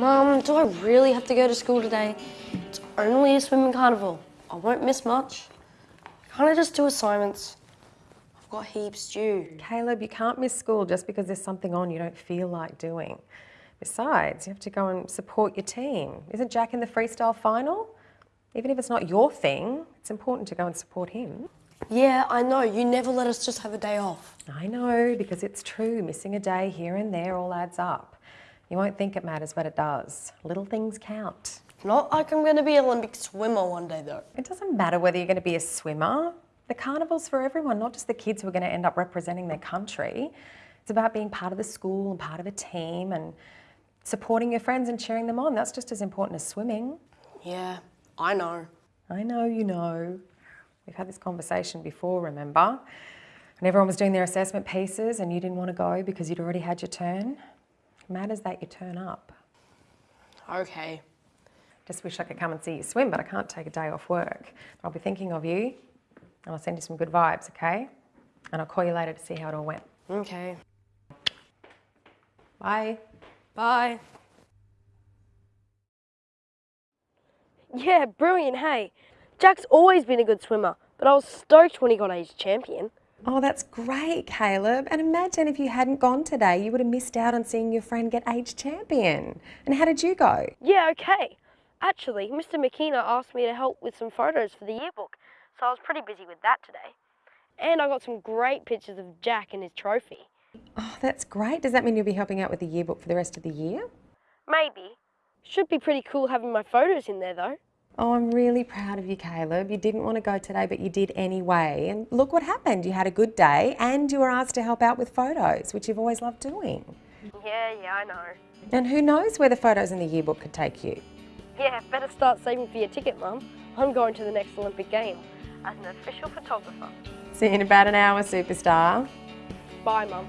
Mum, do I really have to go to school today? It's only a swimming carnival. I won't miss much. Can't I just do assignments? I've got heaps due. Caleb, you can't miss school just because there's something on you don't feel like doing. Besides, you have to go and support your team. Isn't Jack in the freestyle final? Even if it's not your thing, it's important to go and support him. Yeah, I know. You never let us just have a day off. I know, because it's true. Missing a day here and there all adds up. You won't think it matters, but it does. Little things count. Not like I'm going to be an Olympic swimmer one day, though. It doesn't matter whether you're going to be a swimmer. The carnival's for everyone, not just the kids who are going to end up representing their country. It's about being part of the school and part of a team and supporting your friends and cheering them on. That's just as important as swimming. Yeah, I know. I know you know. We've had this conversation before, remember? And everyone was doing their assessment pieces and you didn't want to go because you'd already had your turn. It matters that you turn up. Okay. Just wish I could come and see you swim, but I can't take a day off work. I'll be thinking of you and I'll send you some good vibes, okay? And I'll call you later to see how it all went. Okay. Bye. Bye. Yeah, brilliant, hey. Jack's always been a good swimmer, but I was stoked when he got age champion. Oh, that's great, Caleb. And imagine if you hadn't gone today, you would have missed out on seeing your friend get age champion. And how did you go? Yeah, okay. Actually, Mr. McKenna asked me to help with some photos for the yearbook, so I was pretty busy with that today. And I got some great pictures of Jack and his trophy. Oh, that's great. Does that mean you'll be helping out with the yearbook for the rest of the year? Maybe. Should be pretty cool having my photos in there though. Oh, I'm really proud of you, Caleb. You didn't want to go today, but you did anyway. And look what happened. You had a good day and you were asked to help out with photos, which you've always loved doing. Yeah, yeah, I know. And who knows where the photos in the yearbook could take you? Yeah, better start saving for your ticket, Mum. I'm going to the next Olympic Games as an official photographer. See you in about an hour, superstar. Bye, Mum.